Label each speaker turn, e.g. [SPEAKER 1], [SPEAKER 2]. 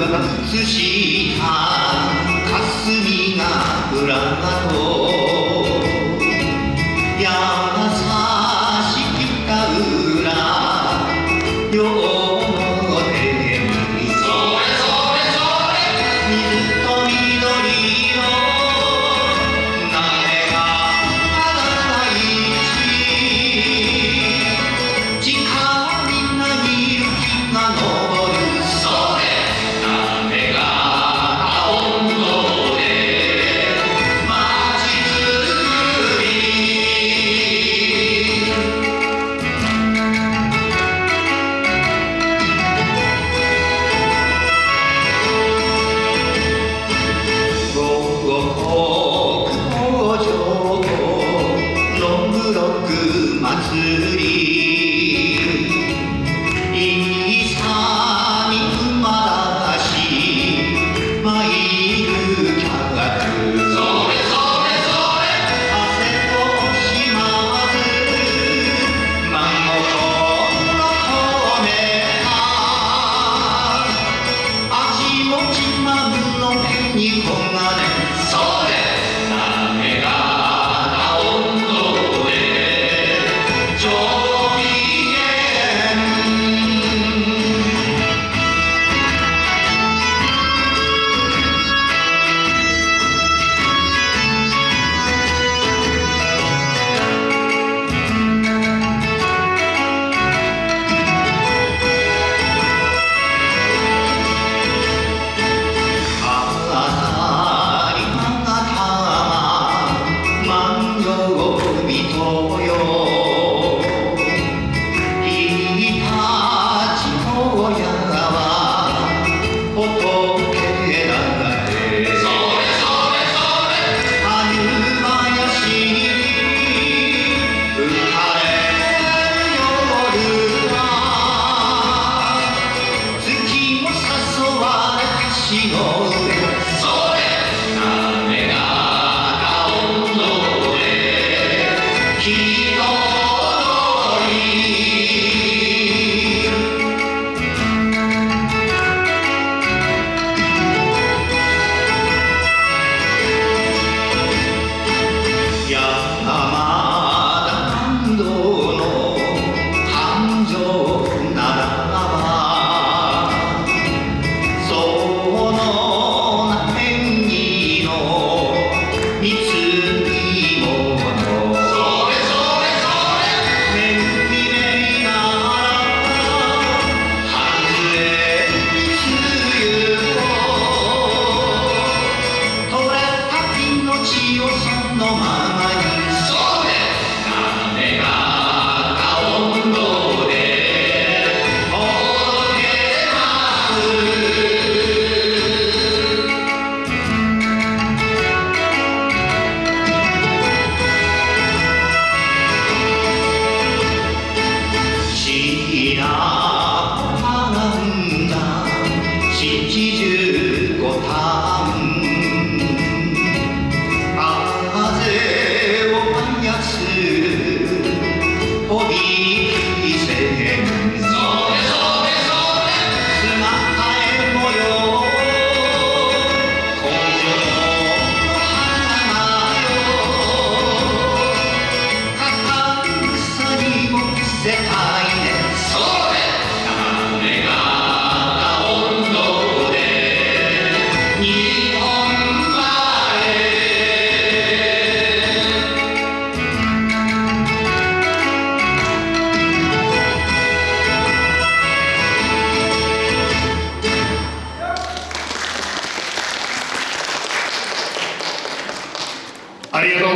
[SPEAKER 1] はしす霞が浦がロングロック祭り Sick